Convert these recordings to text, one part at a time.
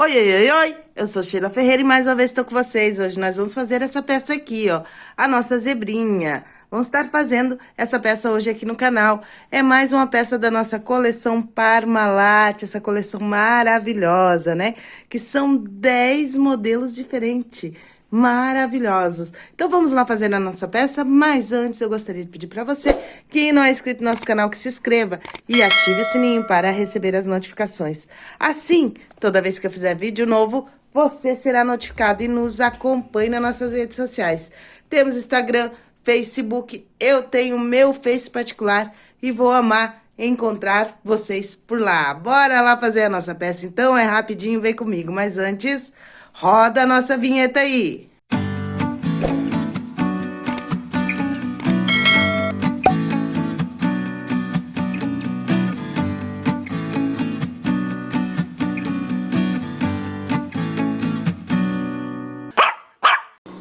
Oi, oi, oi, oi! Eu sou Sheila Ferreira e mais uma vez estou com vocês. Hoje nós vamos fazer essa peça aqui, ó, a nossa zebrinha. Vamos estar fazendo essa peça hoje aqui no canal. É mais uma peça da nossa coleção Parmalat, essa coleção maravilhosa, né? Que são 10 modelos diferentes maravilhosos. Então, vamos lá fazer a nossa peça, mas antes eu gostaria de pedir para você que não é inscrito no nosso canal, que se inscreva e ative o sininho para receber as notificações. Assim, toda vez que eu fizer vídeo novo, você será notificado e nos acompanhe nas nossas redes sociais. Temos Instagram, Facebook, eu tenho meu Face particular e vou amar encontrar vocês por lá. Bora lá fazer a nossa peça, então, é rapidinho, vem comigo. Mas antes... Roda a nossa vinheta aí!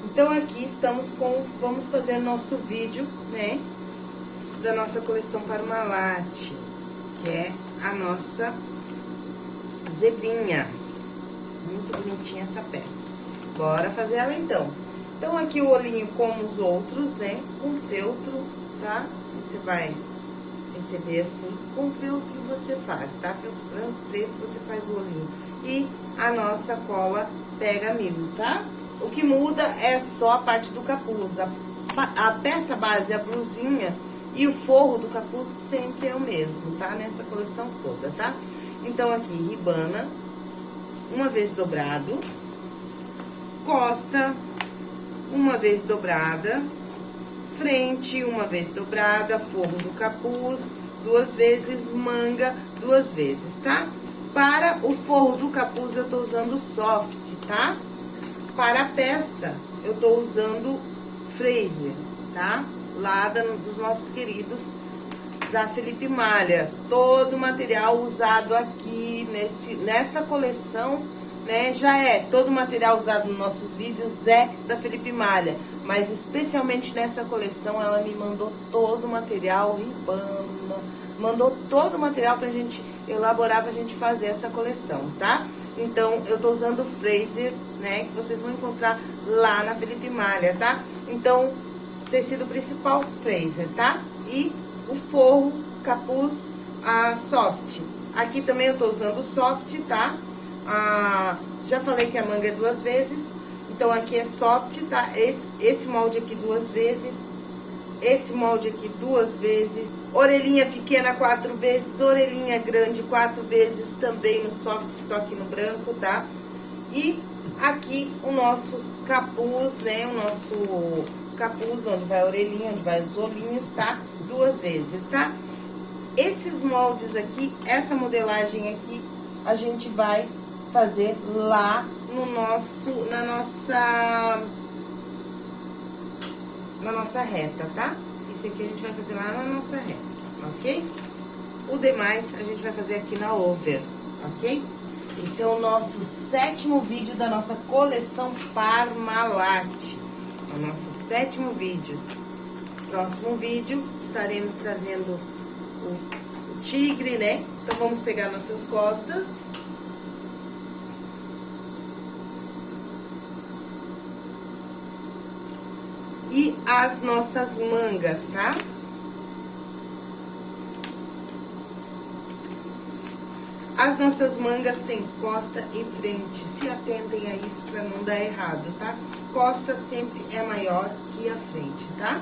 Então, aqui estamos com... Vamos fazer nosso vídeo, né? Da nossa coleção Parmalat, que é a nossa zebrinha. Muito bonitinha essa peça. Bora fazer ela então. Então, aqui o olhinho como os outros, né? Com feltro, tá? Você vai receber assim. Com feltro você faz, tá? Feltro branco, preto, você faz o olhinho. E a nossa cola pega mimo, tá? O que muda é só a parte do capuz. A, a peça base, a blusinha e o forro do capuz sempre é o mesmo, tá? Nessa coleção toda, tá? Então, aqui, ribana uma vez dobrado, costa, uma vez dobrada, frente, uma vez dobrada, forro do capuz, duas vezes, manga, duas vezes, tá? Para o forro do capuz, eu tô usando soft, tá? Para a peça, eu tô usando Fraser, tá? Lá dos nossos queridos da Felipe Malha. Todo o material usado aqui nesse, nessa coleção, né, já é. Todo o material usado nos nossos vídeos é da Felipe Malha. Mas especialmente nessa coleção, ela me mandou todo o material, ribana, mandou todo o material pra gente elaborar, pra gente fazer essa coleção, tá? Então, eu tô usando o Fraser, né, que vocês vão encontrar lá na Felipe Malha, tá? Então, tecido principal, Fraser, tá? E o forro, capuz, a soft. Aqui também eu tô usando soft, tá? Já falei que a manga é duas vezes, então aqui é soft, tá? Esse, esse molde aqui duas vezes, esse molde aqui duas vezes, orelhinha pequena quatro vezes, orelhinha grande quatro vezes também no soft, só que no branco, tá? E aqui o nosso capuz, né? O nosso capuz, onde vai a orelhinha, onde vai os olhinhos, tá? Duas vezes, tá? Esses moldes aqui, essa modelagem aqui, a gente vai fazer lá no nosso, na nossa, na nossa reta, tá? Isso aqui a gente vai fazer lá na nossa reta, ok? O demais a gente vai fazer aqui na over, ok? Esse é o nosso sétimo vídeo da nossa coleção Parmalat o nosso sétimo vídeo. Próximo vídeo, estaremos trazendo o, o tigre, né? Então, vamos pegar nossas costas. E as nossas mangas, tá? As nossas mangas têm costa e frente. Se atentem a isso para não dar errado, tá? Costa sempre é maior que a frente, tá?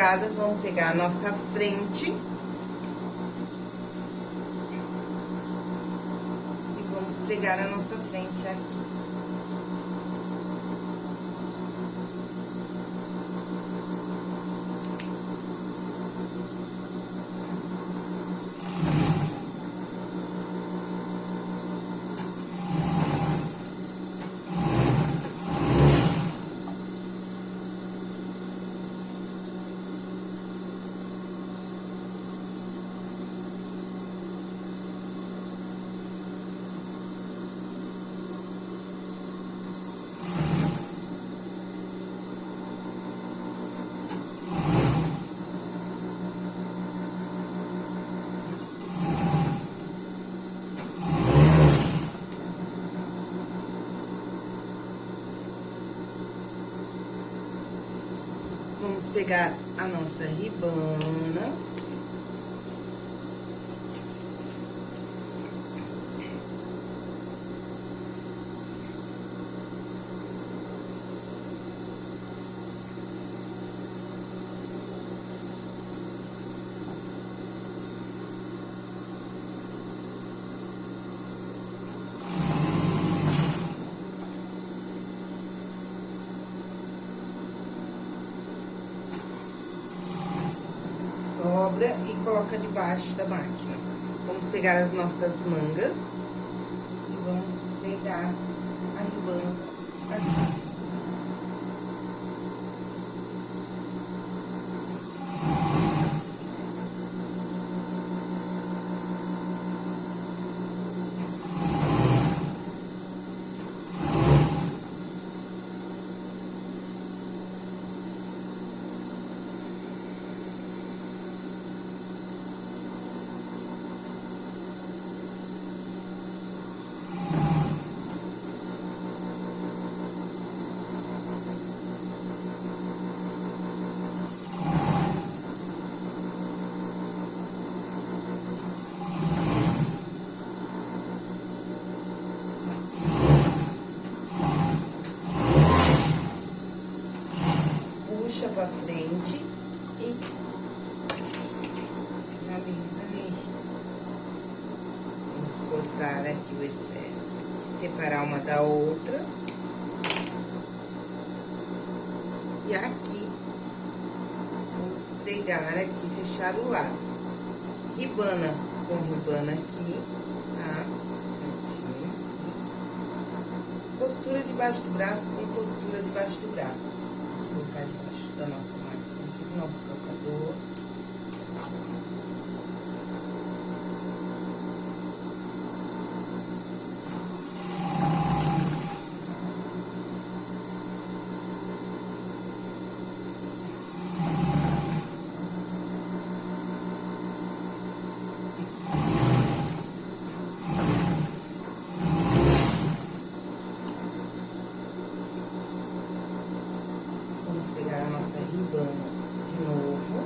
Mangas pregadas, vamos pegar a nossa frente. E vamos pegar a nossa frente aqui. Vamos pegar a nossa ribana. dobra e coloca debaixo da máquina. Vamos pegar as nossas mangas e vamos pegar a ribana aqui. puxa pra frente e finaliza ali. Vamos cortar aqui o excesso, separar uma da outra. E aqui, vamos pegar aqui, fechar o lado. Ribana com ribana aqui, tá? Certinho aqui. Costura debaixo do braço com costura debaixo do braço. Vamos colocar debaixo da nossa máquina aqui, do nosso calcador. Vamos pegar a nossa ribana de novo.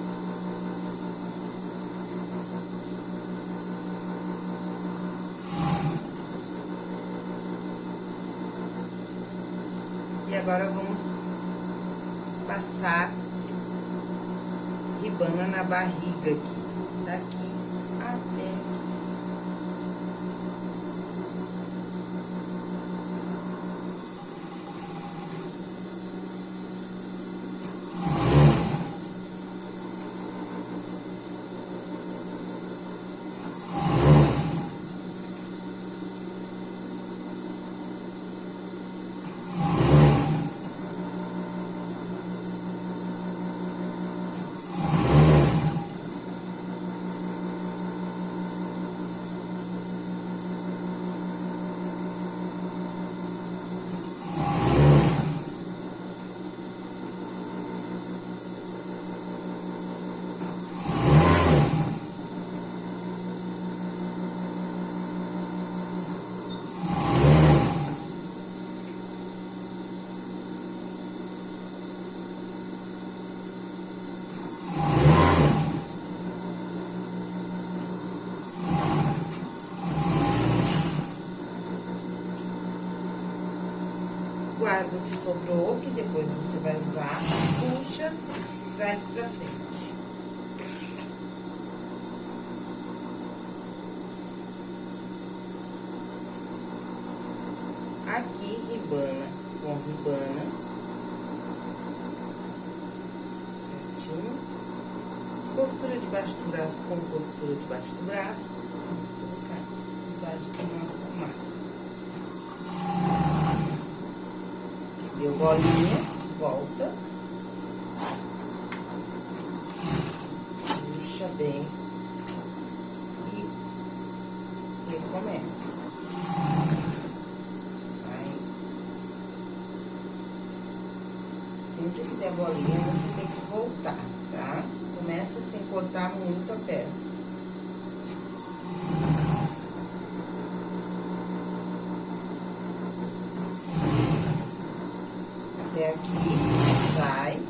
E agora vamos passar ribana na barriga aqui, daqui até aqui. guarda o que sobrou, que depois você vai usar, puxa trás pra frente. Aqui, ribana com ribana. Certinho. Costura debaixo do braço com costura debaixo do braço. Vamos colocar debaixo da nossa máquina. Deu bolinha, volta. Puxa bem. E recomeça. Vai. Sempre que der bolinha, você tem que voltar, tá? Começa sem cortar muito a peça. até aqui, vai.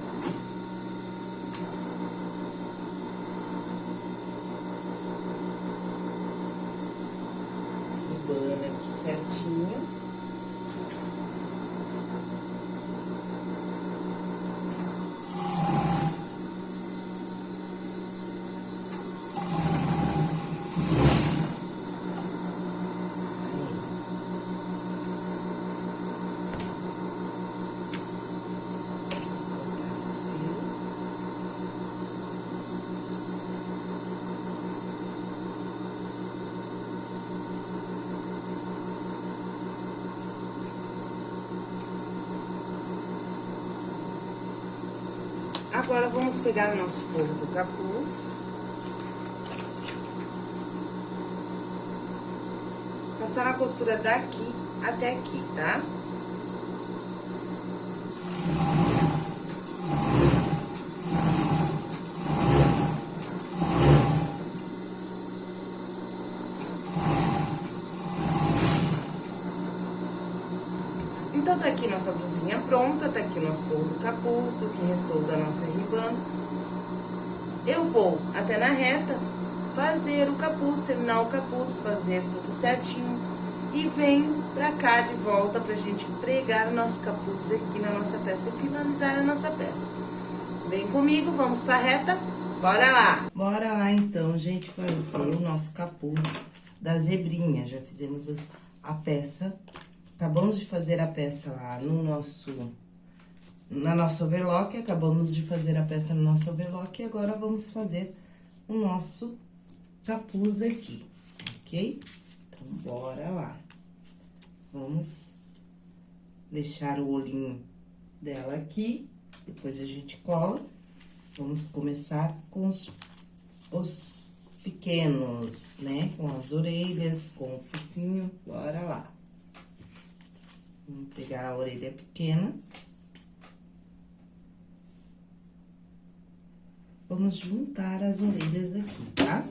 Ribana aqui certinho. Vamos cortar os fios. Agora, vamos pegar o nosso forro do capuz. Passar a costura daqui até aqui, tá? Então, tá aqui nossa blusinha pronta, tá aqui nosso do capuz, o que restou da nossa ribana. Eu vou até na reta fazer o capuz, terminar o capuz, fazer tudo certinho. E venho pra cá de volta pra gente pregar o nosso capuz aqui na nossa peça e finalizar a nossa peça. Vem comigo, vamos pra reta, bora lá! Bora lá então, gente, fazer o nosso capuz da zebrinha. Já fizemos a peça Acabamos de fazer a peça lá no nosso... Na nossa overlock, acabamos de fazer a peça no nosso overlock e agora vamos fazer o nosso capuz aqui, ok? Então, bora lá. Vamos deixar o olhinho dela aqui, depois a gente cola. Vamos começar com os, os pequenos, né? Com as orelhas, com o focinho, bora lá. Vamos pegar a orelha pequena. Vamos juntar as orelhas aqui, tá?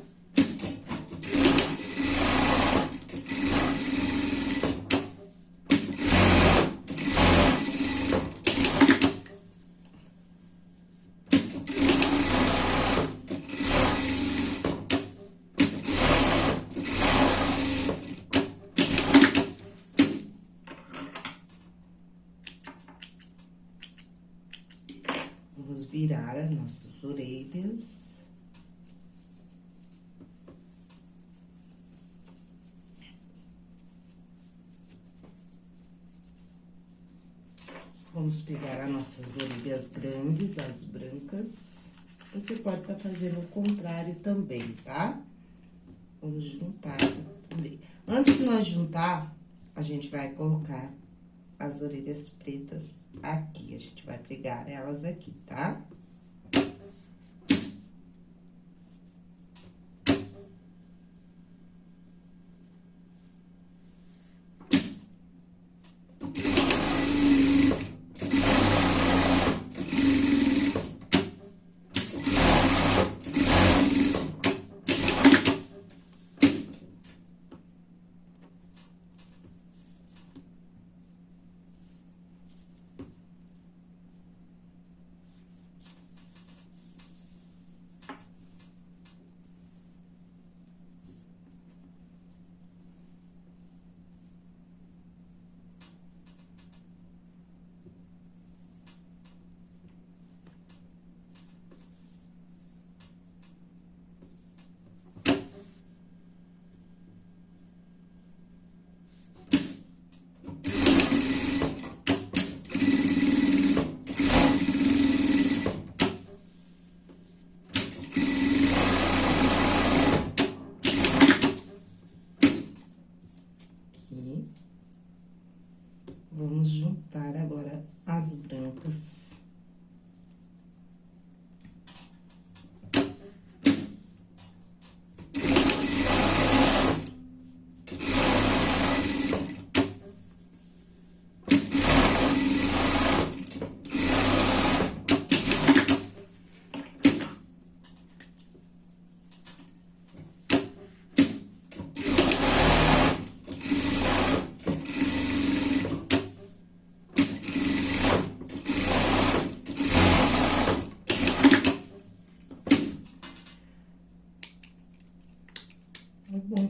Vamos virar as nossas orelhas. Vamos pegar as nossas orelhas grandes, as brancas. Você pode estar fazendo o contrário também, tá? Vamos juntar também. Antes de nós juntar, a gente vai colocar as orelhas pretas aqui. A gente vai pregar elas aqui, tá?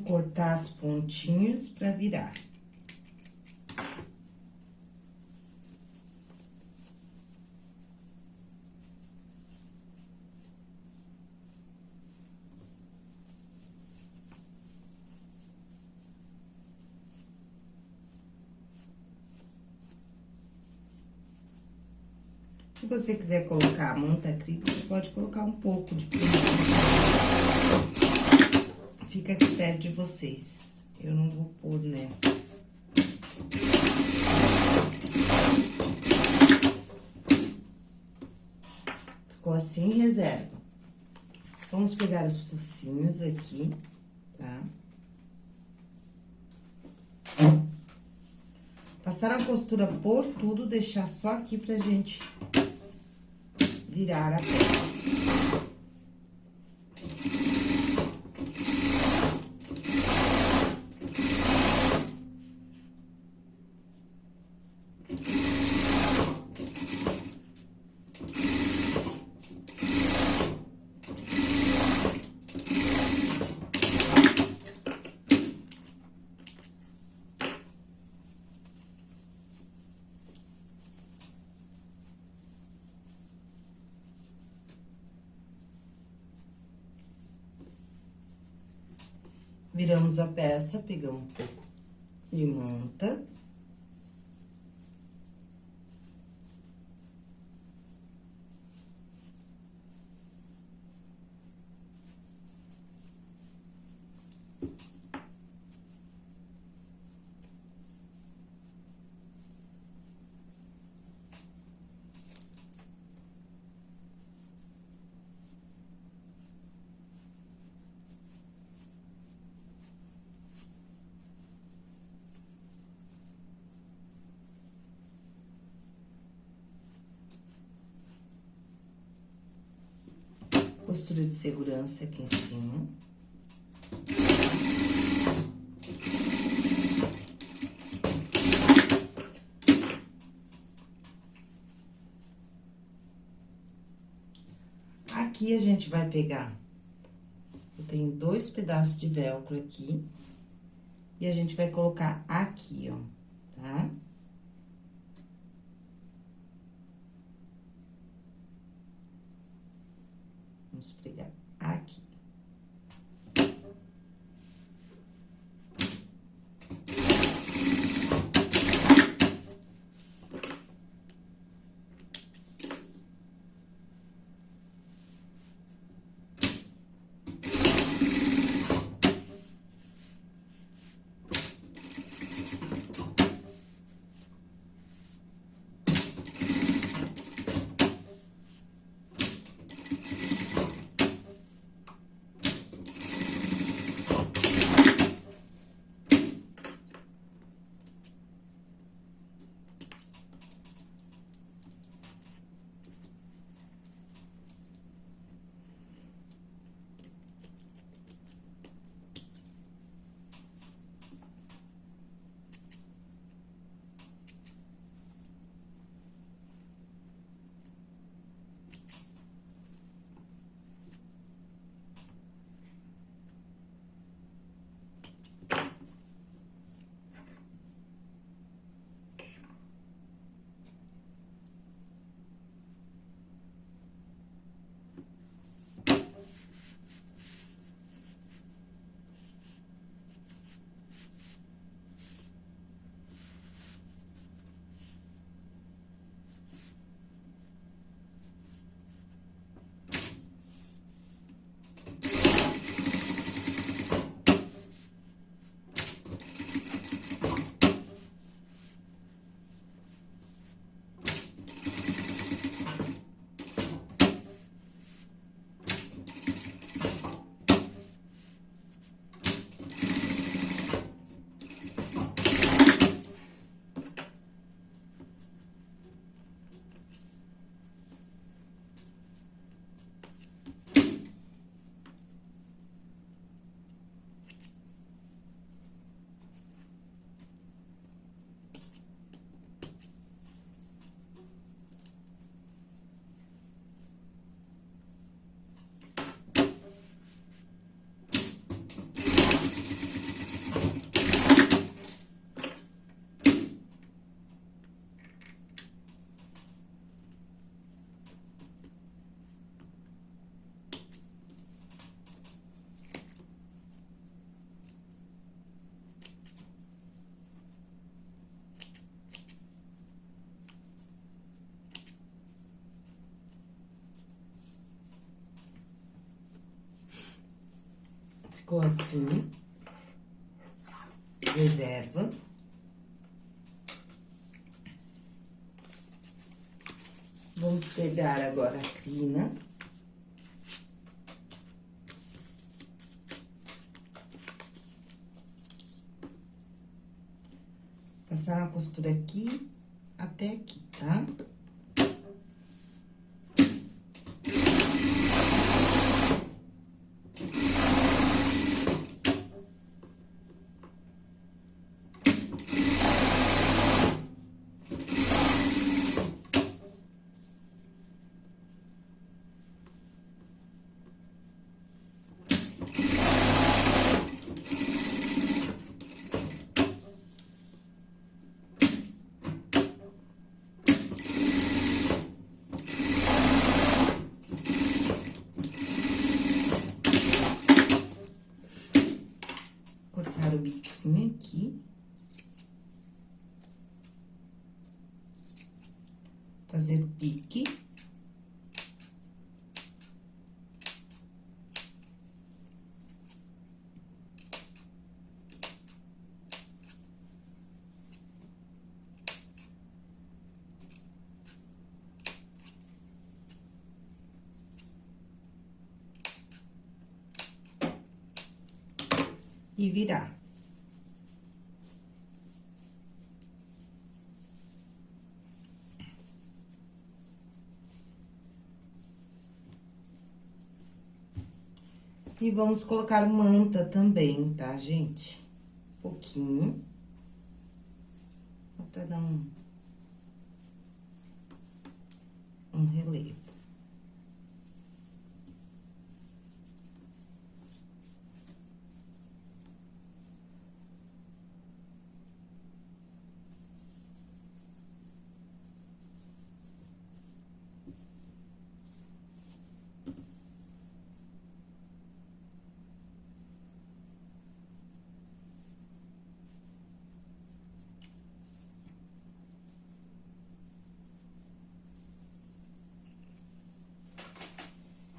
Cortar as pontinhas pra virar. Se você quiser colocar a manta acrílica, pode colocar um pouco de Fica a critério de vocês. Eu não vou pôr nessa. Ficou assim, reserva. Vamos pegar os focinhos aqui, tá? Passar a costura por tudo, deixar só aqui pra gente virar a peça. Viramos a peça, pegamos um pouco de manta. Costura de segurança aqui em cima. Aqui a gente vai pegar, eu tenho dois pedaços de velcro aqui, e a gente vai colocar aqui, ó, tá? Tá? Vamos pregar aqui. Ficou assim. Reserva. Vamos pegar agora a crina. Passar uma costura aqui até aqui, tá? Cortar o biquinho aqui. Fazer o pique. E virar. E vamos colocar manta também, tá, gente? Um pouquinho. Até dar um... Um relevo.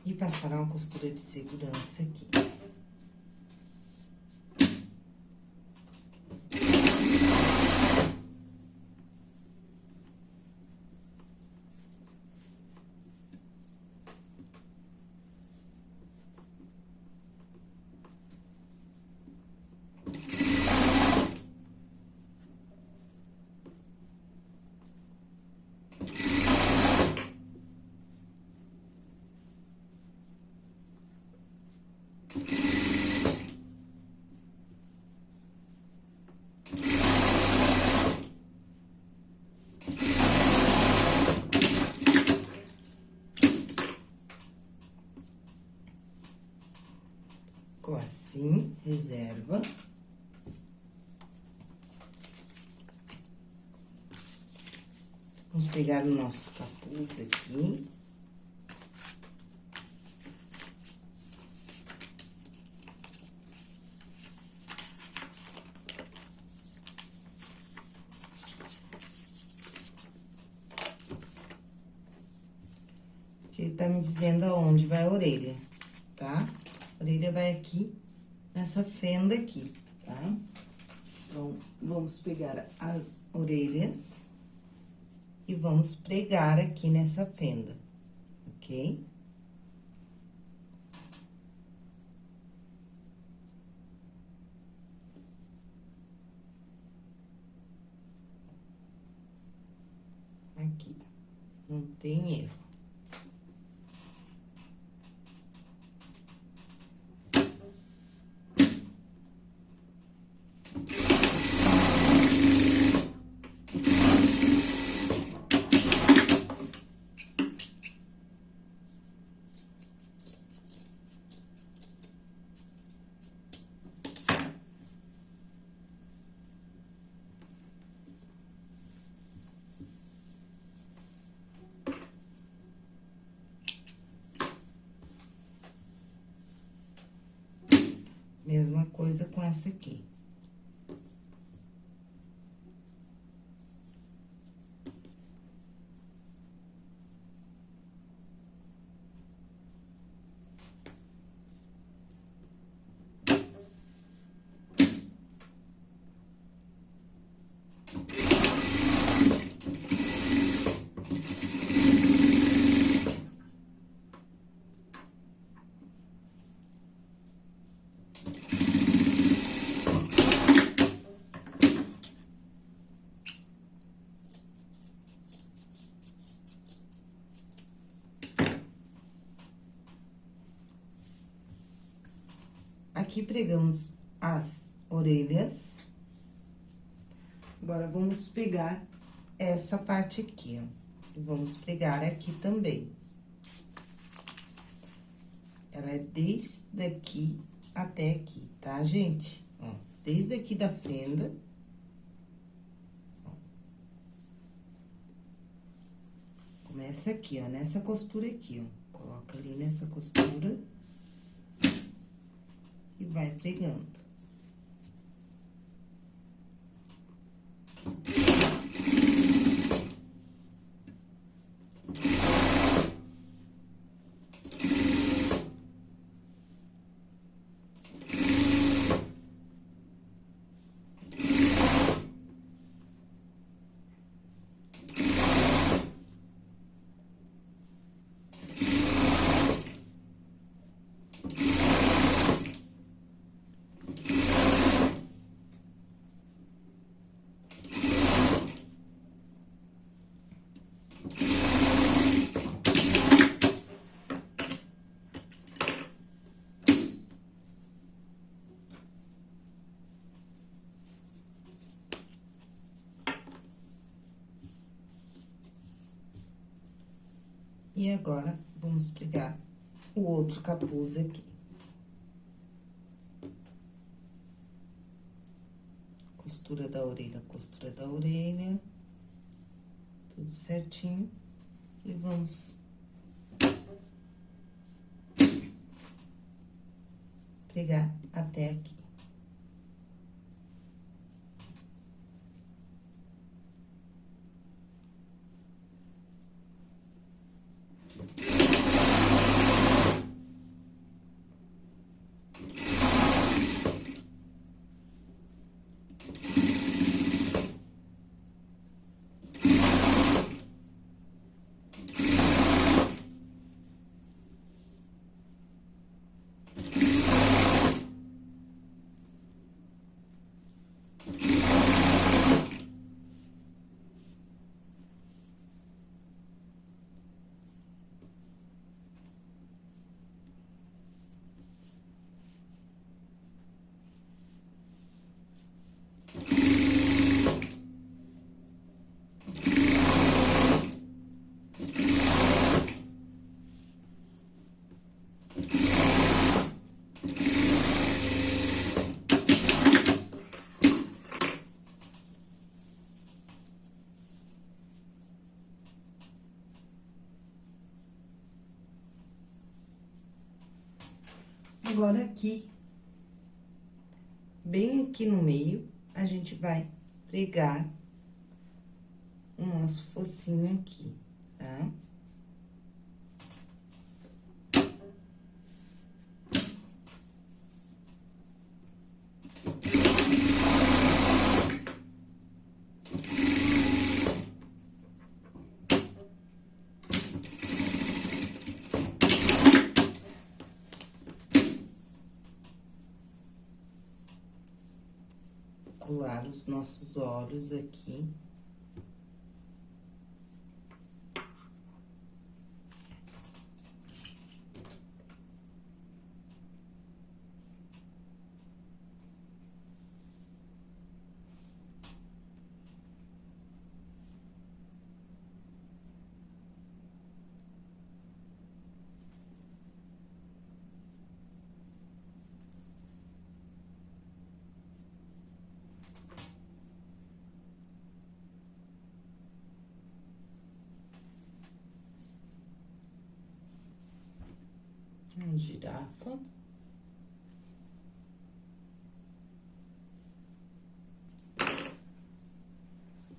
E passar uma costura de segurança aqui. Ficou assim, reserva. Vamos pegar o nosso capuz aqui. Que ele tá me dizendo aonde vai a orelha? Orelha vai aqui, nessa fenda aqui, tá? Então, vamos pegar as orelhas e vamos pregar aqui nessa fenda, ok? Aqui, não tem erro. Mesma coisa com essa aqui. Aqui pregamos as orelhas. Agora, vamos pegar essa parte aqui, ó. Vamos pregar aqui também. Ela é desde aqui até aqui, tá, gente? Ó, desde aqui da fenda. Começa aqui, ó, nessa costura aqui, ó. Coloca ali nessa costura. E vai pregando. Agora, vamos pregar o outro capuz aqui. Costura da orelha, costura da orelha. Tudo certinho. E vamos... Pregar até aqui. Agora, aqui, bem aqui no meio, a gente vai pregar o nosso focinho aqui, tá? Os nossos olhos aqui. Uma girafa.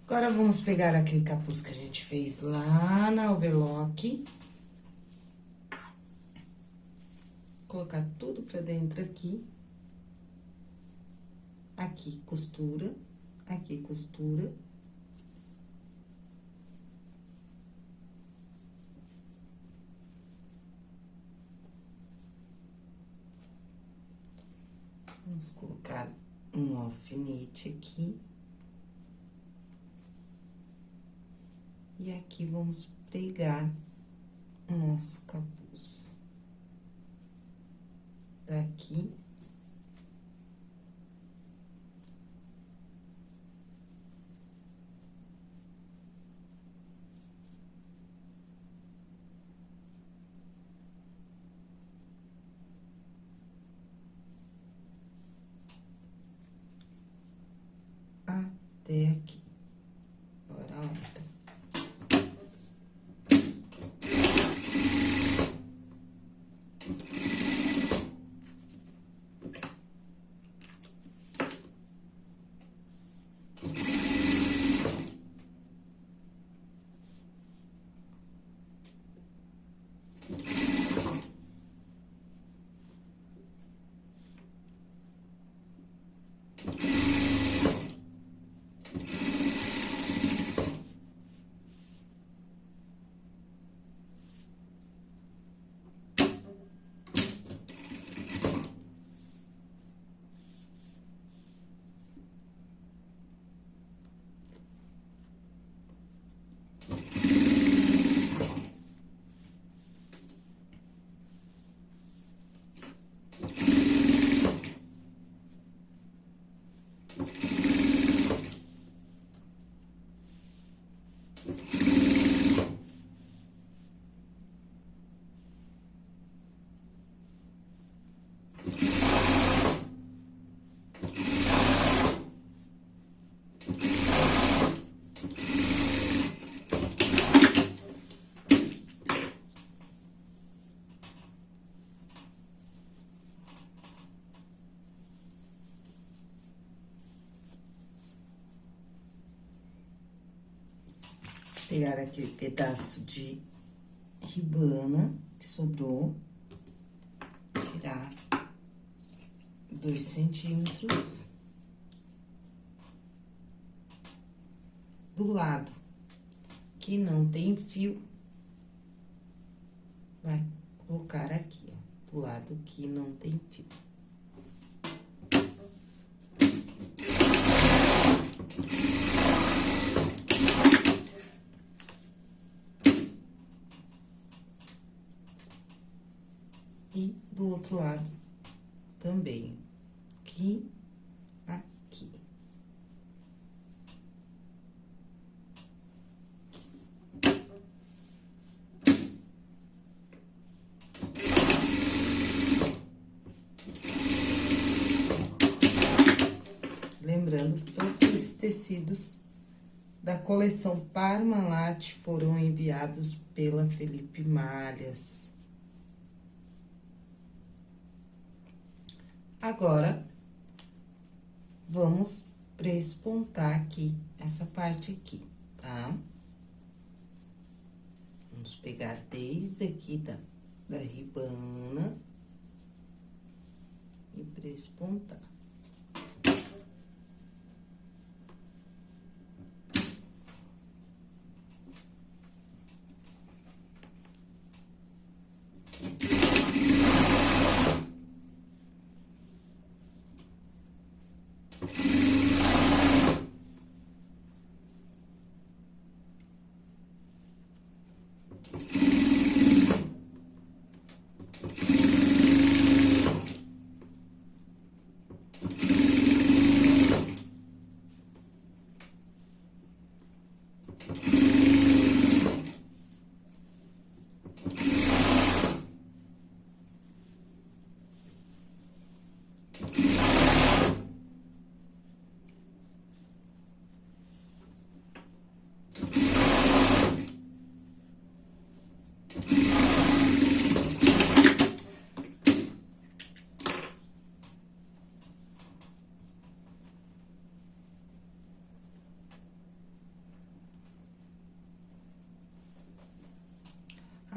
Agora, vamos pegar aquele capuz que a gente fez lá na overlock. Colocar tudo pra dentro aqui. Aqui, costura. Aqui, costura. Vamos colocar um alfinete aqui. E aqui vamos pregar o nosso capuz. Daqui até aqui. Bora lá, então. Pegar aquele pedaço de ribana que sobrou, tirar dois centímetros. Do lado que não tem fio, vai colocar aqui, ó, do lado que não tem fio. E do outro lado também, aqui, aqui. Lembrando que todos esses tecidos da coleção Parmalat foram enviados pela Felipe Malhas. Agora, vamos prespontar aqui, essa parte aqui, tá? Vamos pegar desde aqui da, da ribana e prespontar.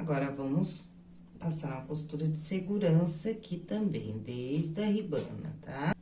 Agora, vamos passar uma costura de segurança aqui também, desde a ribana, tá?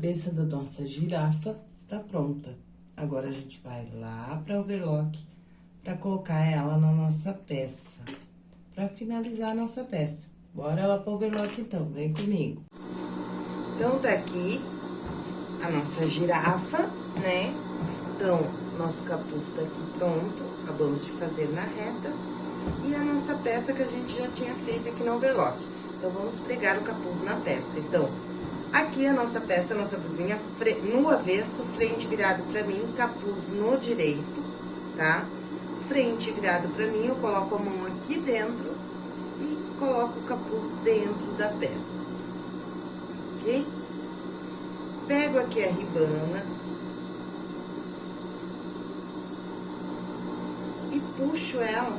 Cabeça da nossa girafa tá pronta. Agora, a gente vai lá pra overlock pra colocar ela na nossa peça. Pra finalizar a nossa peça. Bora lá pro overlock, então. Vem comigo. Então, tá aqui a nossa girafa, né? Então, nosso capuz tá aqui pronto. Acabamos de fazer na reta. E a nossa peça que a gente já tinha feito aqui no overlock. Então, vamos pregar o capuz na peça. Então, aqui a nossa peça, a nossa blusinha, no avesso, frente virado pra mim, capuz no direito, tá? Frente virado pra mim, eu coloco a mão aqui dentro e coloco o capuz dentro da peça ok? Pego aqui a ribana. E puxo ela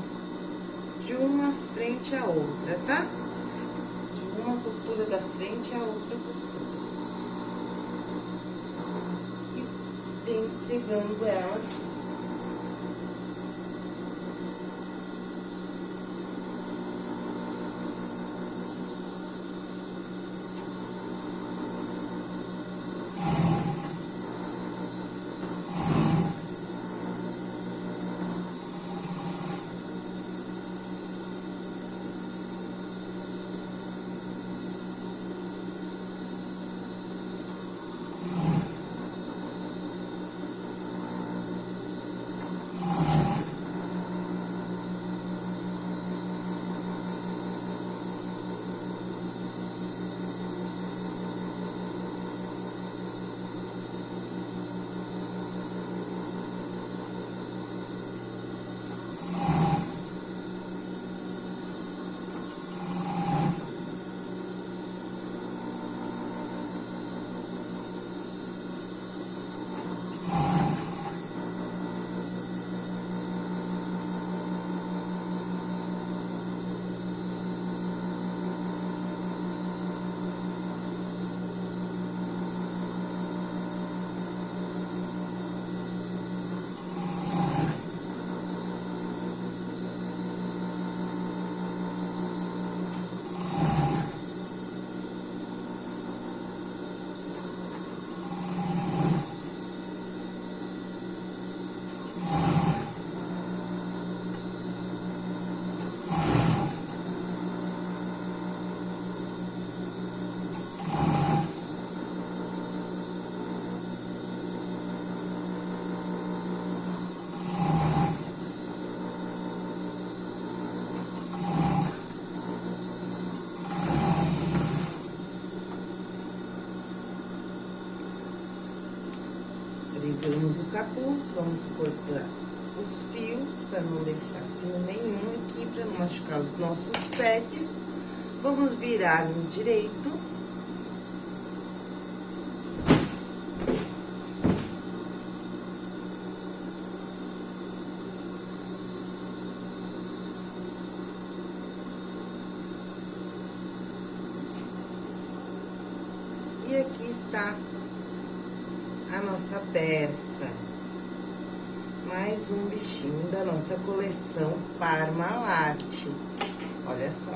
de uma frente à outra, tá? Uma costura da frente à outra costura. E venho pegando ela Pegamos o capuz, vamos cortar os fios, para não deixar fio nenhum aqui, para não machucar os nossos pets. Vamos virar no direito. E aqui está a nossa peça. Mais um bichinho da nossa coleção Parmalat. Olha só,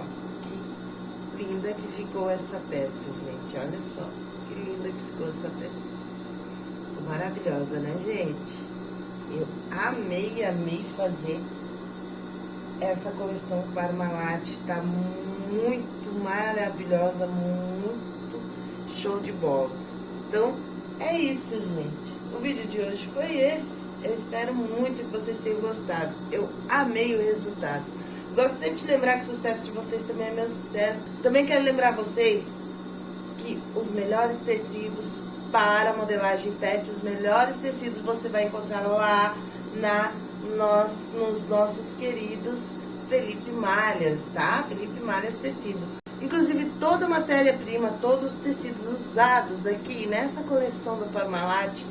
que linda que ficou essa peça, gente. Olha só, que linda que ficou essa peça. Maravilhosa, né, gente? Eu amei, amei fazer essa coleção Parmalat. Tá muito maravilhosa, muito show de bola. Então, é isso, gente. O vídeo de hoje foi esse. Eu espero muito que vocês tenham gostado. Eu amei o resultado. Gosto sempre de lembrar que o sucesso de vocês também é meu sucesso. Também quero lembrar vocês que os melhores tecidos para modelagem pet, os melhores tecidos você vai encontrar lá na, nós, nos nossos queridos Felipe Malhas, tá? Felipe Malhas Tecido. Inclusive, toda a matéria-prima, todos os tecidos usados aqui nessa coleção do Parmalat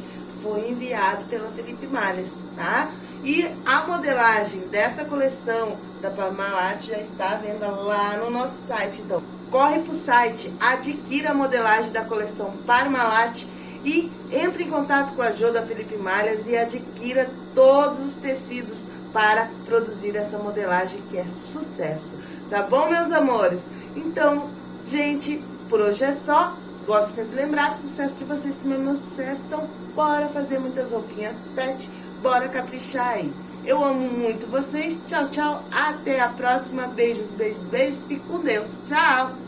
foi enviado pela Felipe Malles, tá? E a modelagem dessa coleção da Parmalat já está à venda lá no nosso site. Então, corre pro site, adquira a modelagem da coleção Parmalat e entre em contato com a Jo da Felipe Malhas e adquira todos os tecidos para produzir essa modelagem que é sucesso. Tá bom, meus amores? Então, gente, por hoje é só. Gosto sempre de lembrar que o sucesso de vocês também é meu sucesso. Então, bora fazer muitas roupinhas pet. Bora caprichar aí. Eu amo muito vocês. Tchau, tchau. Até a próxima. Beijos, beijos, beijos. Fique com Deus. Tchau.